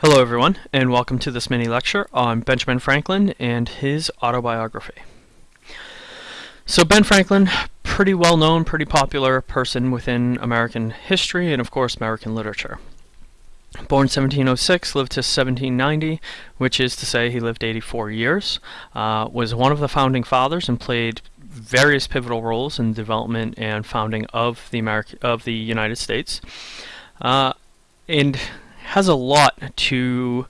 Hello everyone, and welcome to this mini lecture on Benjamin Franklin and his autobiography. So Ben Franklin, pretty well known, pretty popular person within American history and of course American literature. Born 1706, lived to 1790, which is to say he lived 84 years, uh, was one of the founding fathers and played various pivotal roles in the development and founding of the America, of the United States. Uh, and has a lot to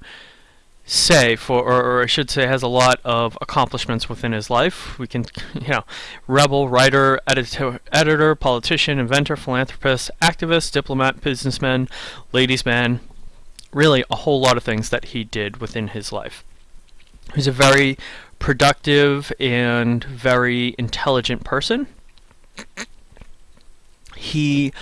say for, or, or, I should say, has a lot of accomplishments within his life. We can, you know, rebel, writer, editor, editor, politician, inventor, philanthropist, activist, diplomat, businessman, ladies' man, really a whole lot of things that he did within his life. He's a very productive and very intelligent person. He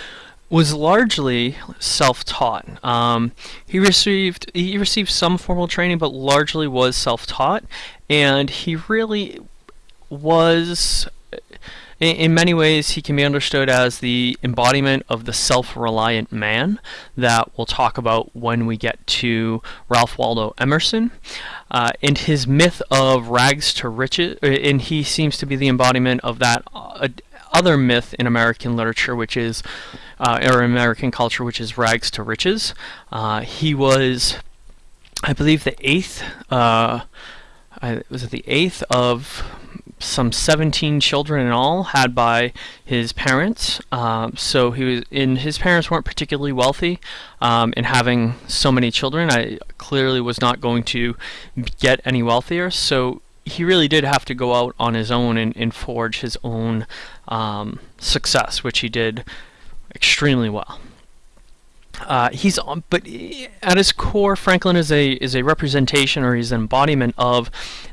was largely self-taught. Um, he received he received some formal training, but largely was self-taught, and he really was. In, many ways, he can be understood as the embodiment of the self-reliant man that we'll talk about when we get to Ralph Waldo Emerson. Uh, and his myth of rags to riches, uh, and he seems to be the embodiment of that uh, other myth in American literature, which is uh, or American culture, which is rags to riches. Uh, he was, I believe, the eighth. Uh, I, was it the eighth of some 17 children in all had by his parents. Um, so he was, and his parents weren't particularly wealthy. Um, and having so many children, I clearly was not going to get any wealthier. So he really did have to go out on his own and, and forge his own um, success, which he did extremely well. Uh, he's on, but at his core, Franklin is a is a representation or he's an embodiment of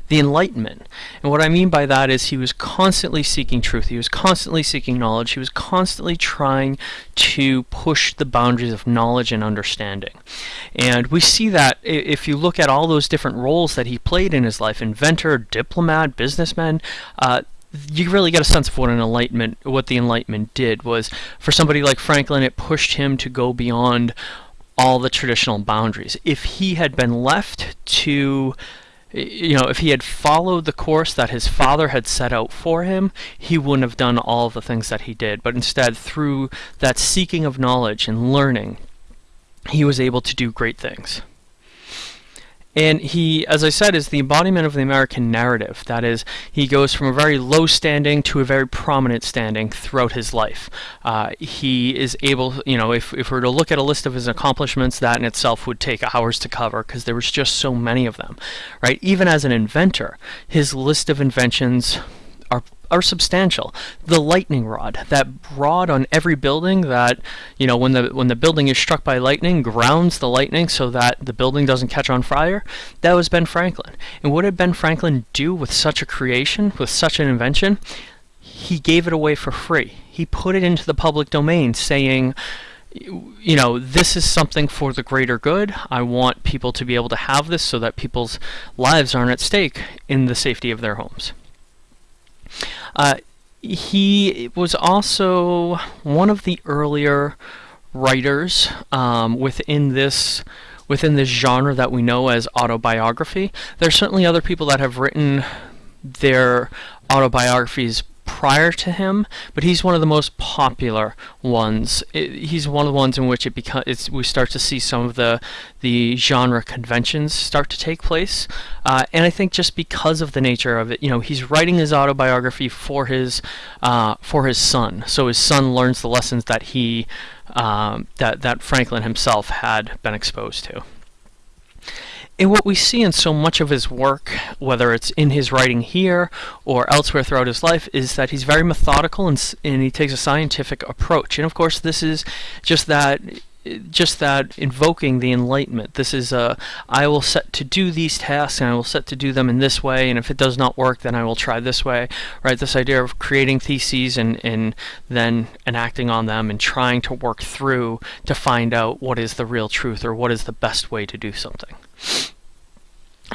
the Enlightenment. And what I mean by that is he was constantly seeking truth. He was constantly seeking knowledge. He was constantly trying to push the boundaries of knowledge and understanding. And we see that if you look at all those different roles that he played in his life: inventor, diplomat, businessman. Uh, you really get a sense of what an enlightenment what the enlightenment did was for somebody like Franklin it pushed him to go beyond all the traditional boundaries. If he had been left to you know if he had followed the course that his father had set out for him he wouldn't have done all the things that he did. But instead through that seeking of knowledge and learning he was able to do great things and he, as I said, is the embodiment of the American narrative. That is, he goes from a very low standing to a very prominent standing throughout his life. Uh, he is able, you know, if, if we were to look at a list of his accomplishments, that in itself would take hours to cover because there was just so many of them, right? Even as an inventor, his list of inventions are substantial. The lightning rod, that rod on every building that, you know, when the when the building is struck by lightning, grounds the lightning so that the building doesn't catch on fire. That was Ben Franklin. And what did Ben Franklin do with such a creation, with such an invention? He gave it away for free. He put it into the public domain saying, you know, this is something for the greater good. I want people to be able to have this so that people's lives aren't at stake in the safety of their homes. Uh, he was also one of the earlier writers um, within this within this genre that we know as autobiography. There's certainly other people that have written their autobiographies prior to him, but he's one of the most popular ones. It, he's one of the ones in which it becomes we start to see some of the the genre conventions start to take place, uh, and I think just because of the nature of it, you know, he's writing his autobiography for his uh, for his son, so his son learns the lessons that he um, that that Franklin himself had been exposed to. And what we see in so much of his work, whether it's in his writing here or elsewhere throughout his life, is that he's very methodical and, and he takes a scientific approach. And of course, this is just that just that invoking the enlightenment. This is uh, I will set to do these tasks and I will set to do them in this way and if it does not work then I will try this way. Right? This idea of creating theses and, and then enacting on them and trying to work through to find out what is the real truth or what is the best way to do something.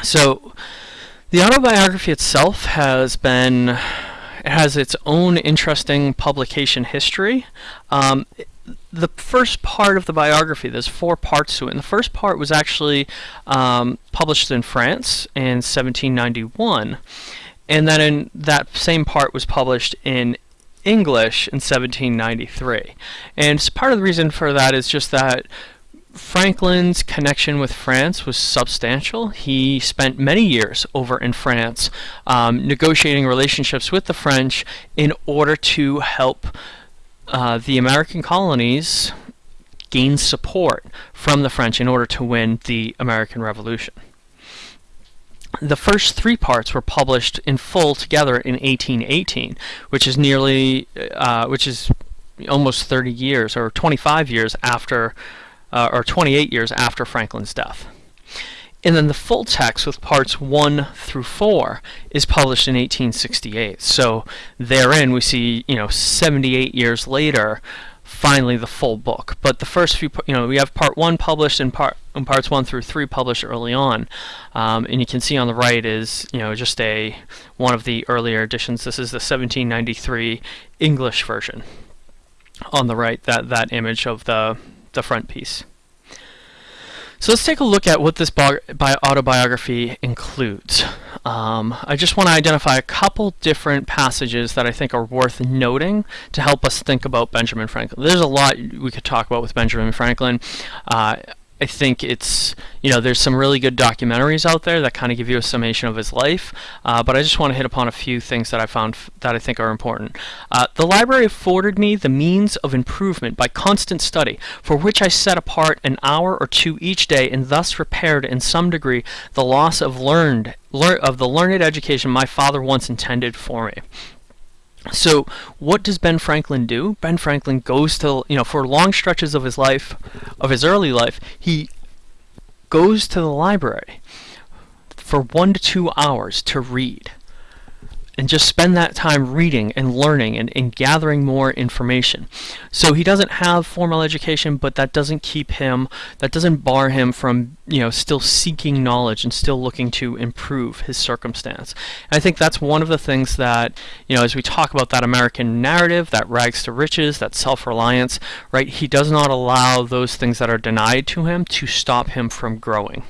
So the autobiography itself has been it has its own interesting publication history. Um, the first part of the biography, there's four parts to it. And the first part was actually um, published in France in 1791. And then in that same part was published in English in 1793. And part of the reason for that is just that Franklin's connection with France was substantial. He spent many years over in France um, negotiating relationships with the French in order to help uh, the American colonies gain support from the French in order to win the American Revolution. The first three parts were published in full together in 1818, which is nearly, uh, which is almost 30 years or 25 years after uh, or 28 years after Franklin's death. And then the full text with parts 1 through 4 is published in 1868. So therein we see, you know, 78 years later, finally the full book. But the first few, you know, we have part 1 published and part and parts 1 through 3 published early on. Um, and you can see on the right is, you know, just a one of the earlier editions. This is the 1793 English version. On the right, that that image of the the front piece. So let's take a look at what this autobiography includes. Um, I just want to identify a couple different passages that I think are worth noting to help us think about Benjamin Franklin. There's a lot we could talk about with Benjamin Franklin. Uh, I think it's, you know, there's some really good documentaries out there that kind of give you a summation of his life, uh, but I just want to hit upon a few things that I found that I think are important. Uh, the library afforded me the means of improvement by constant study, for which I set apart an hour or two each day, and thus repaired in some degree the loss of learned lear of the learned education my father once intended for me. So what does Ben Franklin do? Ben Franklin goes to, you know, for long stretches of his life, of his early life, he goes to the library for one to two hours to read and just spend that time reading and learning and, and gathering more information. So he doesn't have formal education, but that doesn't keep him, that doesn't bar him from, you know, still seeking knowledge and still looking to improve his circumstance. And I think that's one of the things that, you know, as we talk about that American narrative, that rags to riches, that self-reliance, right, he does not allow those things that are denied to him to stop him from growing.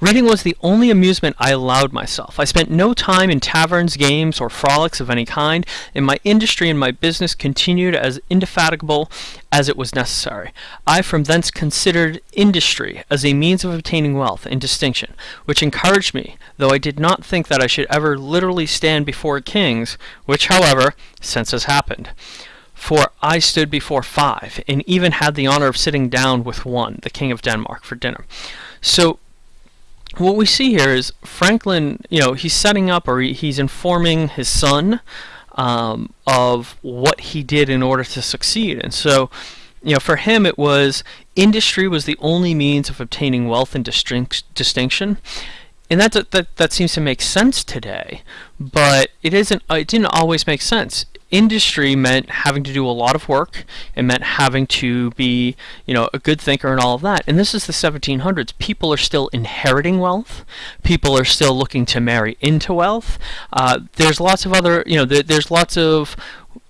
Reading was the only amusement I allowed myself. I spent no time in taverns, games, or frolics of any kind, and my industry and my business continued as indefatigable as it was necessary. I from thence considered industry as a means of obtaining wealth and distinction, which encouraged me, though I did not think that I should ever literally stand before kings, which, however, since has happened. For I stood before five, and even had the honor of sitting down with one, the King of Denmark, for dinner. So what we see here is Franklin, you know, he's setting up or he, he's informing his son um, of what he did in order to succeed. And so, you know, for him it was industry was the only means of obtaining wealth and distinction. And that, that, that seems to make sense today, but it isn't, it didn't always make sense industry meant having to do a lot of work. It meant having to be, you know, a good thinker and all of that. And this is the 1700s. People are still inheriting wealth. People are still looking to marry into wealth. Uh, there's lots of other, you know, th there's lots of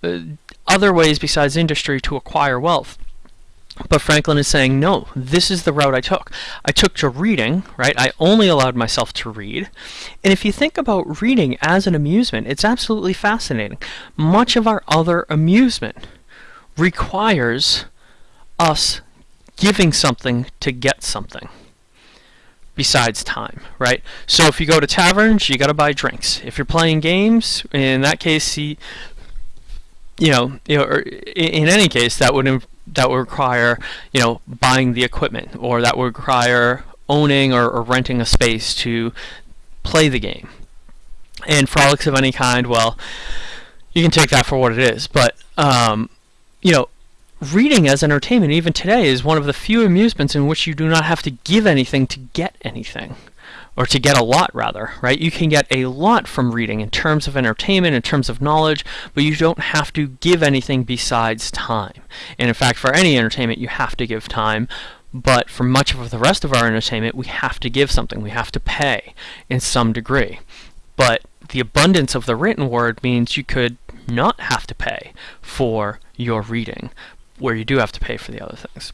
uh, other ways besides industry to acquire wealth. But Franklin is saying, no, this is the route I took. I took to reading, right? I only allowed myself to read. And if you think about reading as an amusement, it's absolutely fascinating. Much of our other amusement requires us giving something to get something besides time, right? So if you go to taverns, you got to buy drinks. If you're playing games, in that case, you, you know, you know, in any case, that would that would require, you know, buying the equipment, or that would require owning or, or renting a space to play the game. And frolics of any kind, well, you can take that for what it is. But, um, you know, reading as entertainment, even today, is one of the few amusements in which you do not have to give anything to get anything or to get a lot rather, right? You can get a lot from reading in terms of entertainment, in terms of knowledge, but you don't have to give anything besides time. And in fact, for any entertainment, you have to give time. But for much of the rest of our entertainment, we have to give something. We have to pay in some degree. but the abundance of the written word means you could not have to pay for your reading, where you do have to pay for the other things.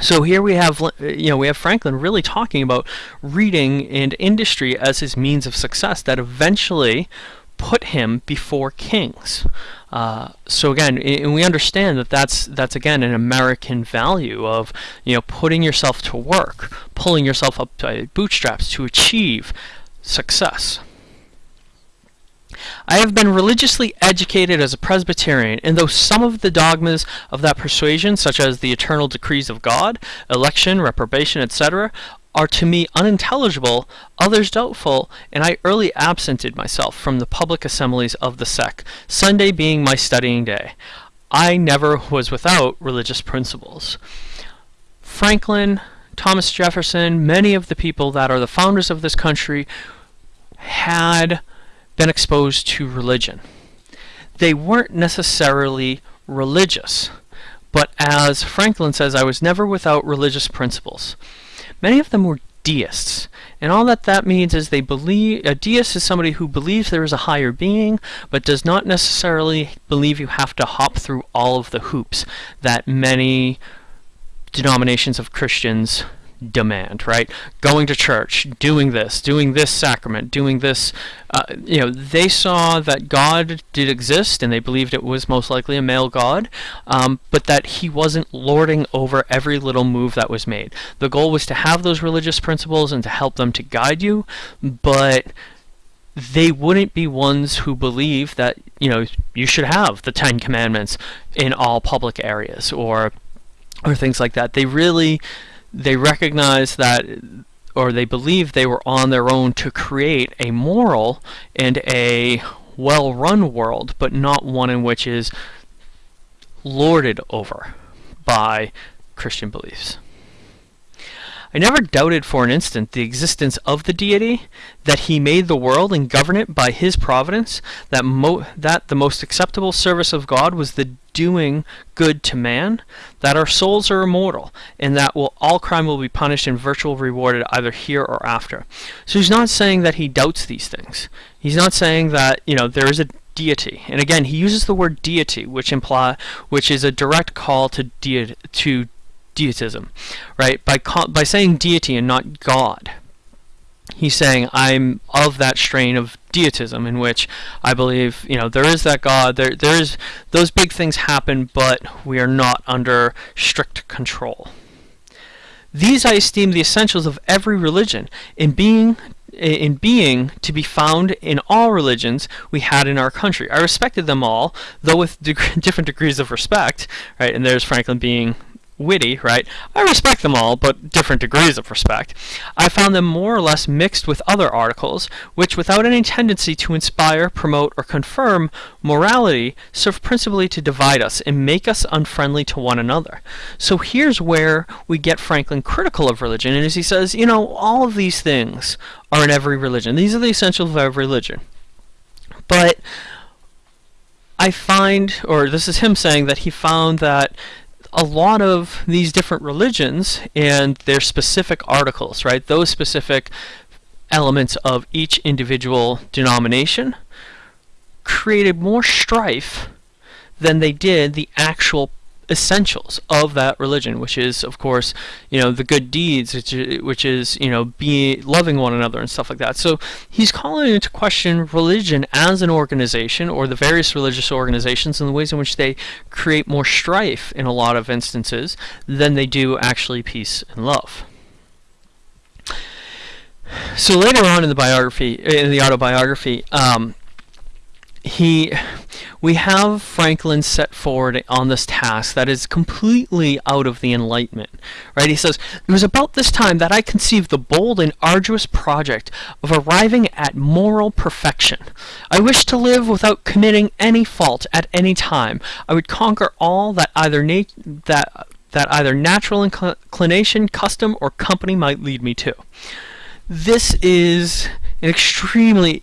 So here we have, you know, we have Franklin really talking about reading and industry as his means of success that eventually put him before kings. Uh, so again, and we understand that that's that's again an American value of you know putting yourself to work, pulling yourself up by bootstraps to achieve success. I have been religiously educated as a Presbyterian, and though some of the dogmas of that persuasion, such as the eternal decrees of God, election, reprobation, etc., are to me unintelligible, others doubtful, and I early absented myself from the public assemblies of the sect, Sunday being my studying day. I never was without religious principles. Franklin, Thomas Jefferson, many of the people that are the founders of this country had been exposed to religion. They weren't necessarily religious, but as Franklin says, I was never without religious principles. Many of them were deists, and all that that means is they believe a deist is somebody who believes there is a higher being, but does not necessarily believe you have to hop through all of the hoops that many denominations of Christians demand, right? Going to church, doing this, doing this sacrament, doing this, uh, you know, they saw that God did exist and they believed it was most likely a male God, um, but that he wasn't lording over every little move that was made. The goal was to have those religious principles and to help them to guide you, but they wouldn't be ones who believe that, you know, you should have the Ten Commandments in all public areas or or things like that. They really they recognize that or they believe they were on their own to create a moral and a well-run world, but not one in which is lorded over by Christian beliefs. I never doubted for an instant the existence of the deity, that he made the world and governed it by his providence, that, mo- that the most acceptable service of God was the doing good to man, that our souls are immortal, and that will, all crime will be punished and virtual rewarded either here or after. So he's not saying that he doubts these things. He's not saying that, you know, there is a deity. And again, he uses the word deity, which imply which is a direct call to de- to deitism, right? By by saying deity and not God, he's saying I'm of that strain of deism in which I believe you know there is that God. There there is those big things happen, but we are not under strict control. These I esteem the essentials of every religion in being in being to be found in all religions we had in our country. I respected them all, though with deg- different degrees of respect, right? And there's Franklin being witty, right? I respect them all, but different degrees of respect. I found them more or less mixed with other articles, which, without any tendency to inspire, promote, or confirm morality, serve principally to divide us and make us unfriendly to one another. So here's where we get Franklin critical of religion, and as he says, you know, all of these things are in every religion. These are the essentials of every religion. But I find, or this is him saying that he found that a lot of these different religions and their specific articles, right? Those specific elements of each individual denomination created more strife than they did the actual essentials of that religion, which is, of course, you know, the good deeds, which is, you know, be loving one another and stuff like that. So he's calling into question religion as an organization, or the various religious organizations, and the ways in which they create more strife in a lot of instances than they do actually peace and love. So later on in the biography, in the autobiography, um, he we have Franklin set forward on this task that is completely out of the Enlightenment. Right? He says, It was about this time that I conceived the bold and arduous project of arriving at moral perfection. I wished to live without committing any fault at any time. I would conquer all that either nat- that that either natural inclination, custom, or company might lead me to. This is an extremely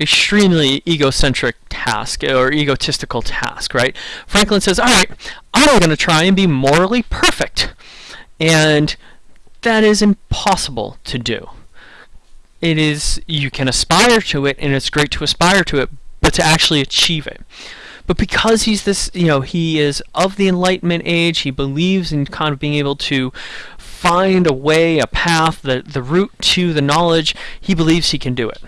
extremely egocentric task or egotistical task, right? Franklin says, all right, I'm going to try and be morally perfect. And that is impossible to do. it is you can aspire to it and it's great to aspire to it but to actually achieve it but because he's this you know he is of the enlightenment age he believes in kind of being able to find a way a path the the route to the knowledge he believes he can do it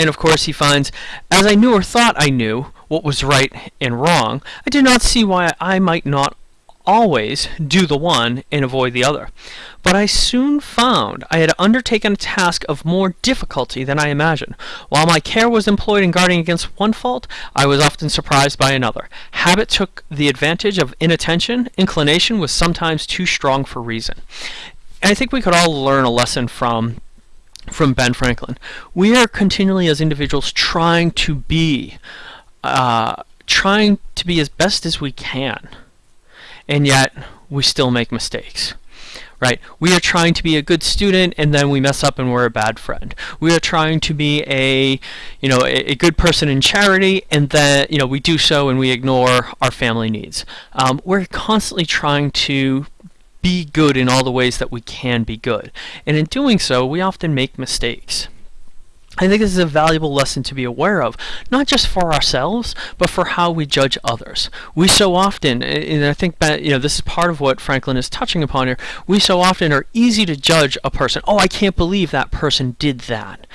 and of course he finds as i knew or thought i knew what was right and wrong i did not see why i might not always do the one and avoid the other. But I soon found I had undertaken a task of more difficulty than I imagined. While my care was employed in guarding against one fault, I was often surprised by another. Habit took the advantage of inattention, inclination was sometimes too strong for reason. And I think we could all learn a lesson from from Ben Franklin. We are continually as individuals trying to be uh, trying to be as best as we can and yet we still make mistakes right? We are trying to be a good student and then we mess up and we're a bad friend. We are trying to be a, you know, a, a good person in charity and then, you know, we do so and we ignore our family needs. Um, we're constantly trying to be good in all the ways that we can be good. And in doing so, we often make mistakes. I think this is a valuable lesson to be aware of, not just for ourselves, but for how we judge others. We so often, and I think that you know this is part of what Franklin is touching upon here. We so often are easy to judge a person. Oh, I can't believe that person did that,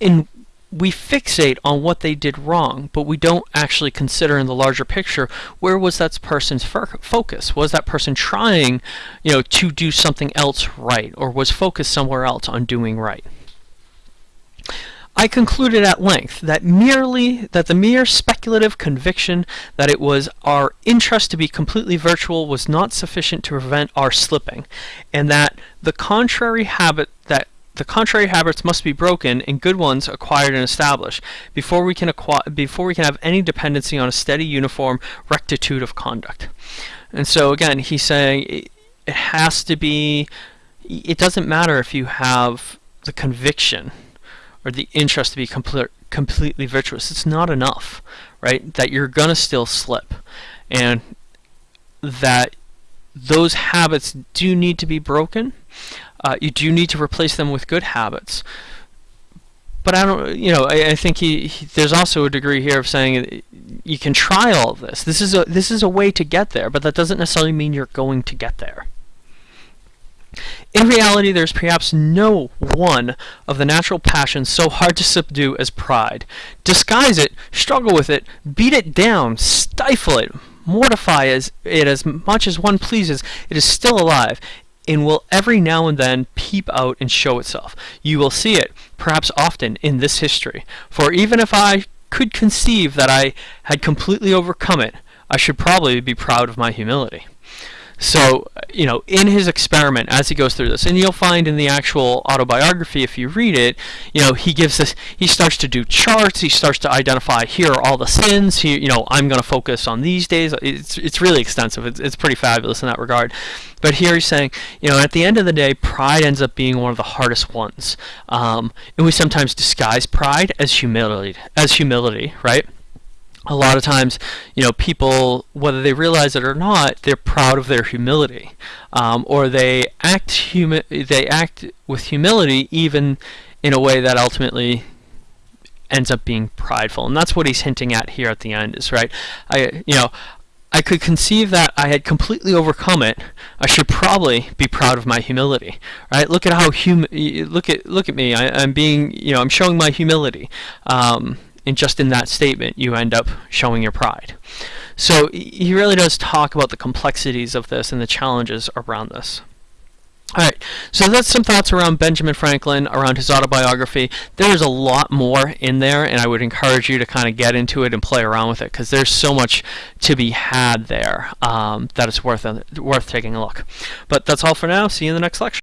and we fixate on what they did wrong, but we don't actually consider in the larger picture where was that person's focus? Was that person trying, you know, to do something else right, or was focused somewhere else on doing right? I concluded at length that merely that the mere speculative conviction that it was our interest to be completely virtual was not sufficient to prevent our slipping, and that the contrary habit that the contrary habits must be broken and good ones acquired and established before we can before we can have any dependency on a steady uniform rectitude of conduct. And so again, he's saying it, it has to be it doesn't matter if you have the conviction or the interest to be complete, completely virtuous. It's not enough, right? That you're going to still slip. And that those habits do need to be broken. Uh, you do need to replace them with good habits. But I don't, you know, I, I think he, he, there's also a degree here of saying you can try all of this. This is a this is a way to get there, but that doesn't necessarily mean you're going to get there. In reality, there is perhaps no one of the natural passions so hard to subdue as pride. Disguise it, struggle with it, beat it down, stifle it, mortify it as much as one pleases, it is still alive, and will every now and then peep out and show itself. You will see it, perhaps often, in this history. For even if I could conceive that I had completely overcome it, I should probably be proud of my humility. So, you know, in his experiment, as he goes through this, and you'll find in the actual autobiography, if you read it, you know, he gives this, he starts to do charts, he starts to identify here are all the sins, he, you know, I'm going to focus on these days. It's, it's really extensive. It's, it's pretty fabulous in that regard. But here he's saying, you know, at the end of the day, pride ends up being one of the hardest ones. Um, and we sometimes disguise pride as humility, as humility, right? A lot of times, you know, people, whether they realize it or not, they're proud of their humility, um, or they act humi- they act with humility even in a way that ultimately ends up being prideful, and that's what he's hinting at here at the end. Is right, I you know. I could conceive that I had completely overcome it. I should probably be proud of my humility, right? Look at how hum. Look at look at me. I, am being, you know, I'm showing my humility. Um, and just in that statement you end up showing your pride. So he really does talk about the complexities of this and the challenges around this. Alright, so that's some thoughts around Benjamin Franklin, around his autobiography. There's a lot more in there, and I would encourage you to kind of get into it and play around with it, because there's so much to be had there um, that it's worth, worth taking a look. But that's all for now. See you in the next lecture.